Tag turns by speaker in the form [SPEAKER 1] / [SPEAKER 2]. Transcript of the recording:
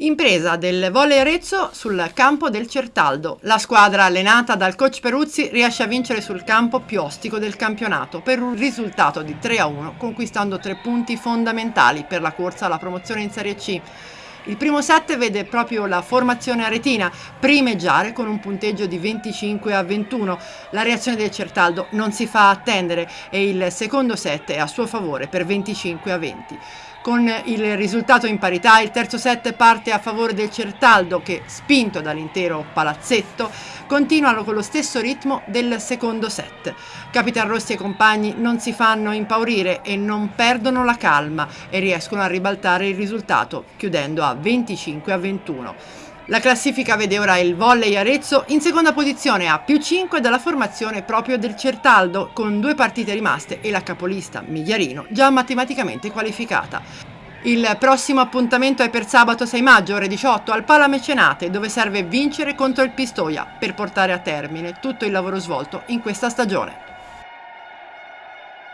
[SPEAKER 1] Impresa del volley Arezzo sul campo del Certaldo. La squadra allenata dal coach Peruzzi riesce a vincere sul campo più ostico del campionato per un risultato di 3 a 1, conquistando tre punti fondamentali per la corsa alla promozione in Serie C. Il primo set vede proprio la formazione aretina primeggiare con un punteggio di 25 a 21. La reazione del Certaldo non si fa attendere e il secondo set è a suo favore per 25 a 20. Con il risultato in parità, il terzo set parte a favore del Certaldo che, spinto dall'intero palazzetto, continuano con lo stesso ritmo del secondo set. Capitan Rossi e compagni non si fanno impaurire e non perdono la calma e riescono a ribaltare il risultato, chiudendo a 25 a 21. La classifica vede ora il volley Arezzo in seconda posizione a più 5 dalla formazione proprio del Certaldo con due partite rimaste e la capolista Migliarino già matematicamente qualificata. Il prossimo appuntamento è per sabato 6 maggio ore 18 al Pala Mecenate dove serve vincere contro il Pistoia per portare a termine tutto il lavoro svolto in questa stagione.